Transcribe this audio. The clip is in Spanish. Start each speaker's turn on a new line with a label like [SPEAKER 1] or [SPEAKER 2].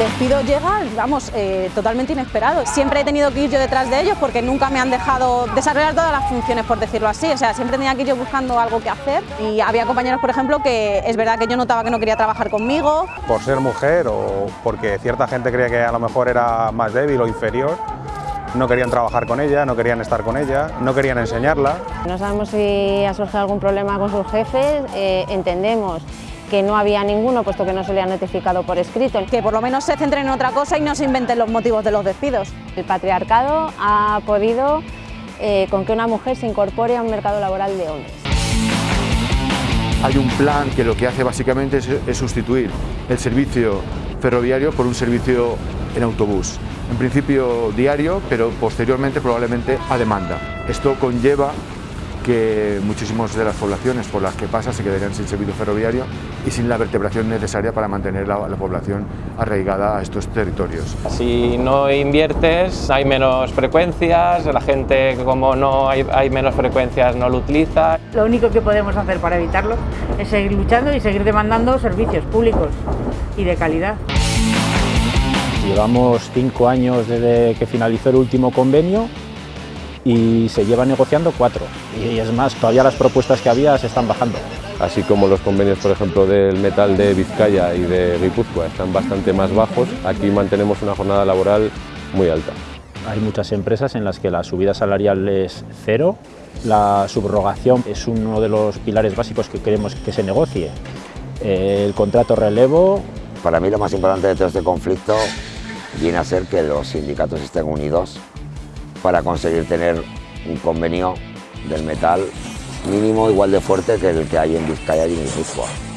[SPEAKER 1] despido llega, vamos, eh, totalmente inesperado. Siempre he tenido que ir yo detrás de ellos porque nunca me han dejado desarrollar todas las funciones, por decirlo así. O sea, siempre tenía que ir yo buscando algo que hacer y había compañeros, por ejemplo, que es verdad que yo notaba que no quería trabajar conmigo.
[SPEAKER 2] Por ser mujer o porque cierta gente creía que a lo mejor era más débil o inferior, no querían trabajar con ella, no querían estar con ella, no querían enseñarla.
[SPEAKER 3] No sabemos si ha surgido algún problema con sus jefes, eh, entendemos que no había ninguno, puesto que no se le ha notificado por escrito.
[SPEAKER 1] Que por lo menos se centren en otra cosa y no se inventen los motivos de los despidos.
[SPEAKER 3] El patriarcado ha podido eh, con que una mujer se incorpore a un mercado laboral de hombres.
[SPEAKER 4] Hay un plan que lo que hace básicamente es, es sustituir el servicio ferroviario por un servicio en autobús. En principio diario, pero posteriormente probablemente a demanda. Esto conlleva que muchísimas de las poblaciones por las que pasa se quedarían sin servicio ferroviario y sin la vertebración necesaria para mantener la, la, población arraigada a estos territorios.
[SPEAKER 5] Si no inviertes hay menos frecuencias, la gente como no hay, hay menos frecuencias no lo utiliza.
[SPEAKER 6] Lo único que podemos hacer para evitarlo es seguir luchando y seguir demandando servicios públicos y de calidad.
[SPEAKER 7] Llevamos cinco años desde que finalizó el último convenio y se lleva negociando cuatro. Y es más, todavía las propuestas que había se están bajando.
[SPEAKER 8] Así como los convenios, por ejemplo, del metal de Vizcaya y de Guipúzcoa están bastante más bajos, aquí mantenemos una jornada laboral muy alta.
[SPEAKER 7] Hay muchas empresas en las que la subida salarial es cero, la subrogación es uno de los pilares básicos que queremos que se negocie. El contrato relevo...
[SPEAKER 9] Para mí lo más importante de todo este conflicto viene a ser que los sindicatos estén unidos para conseguir tener un convenio del metal mínimo igual de fuerte que el que hay en Vizcaya y en Guipúzcoa.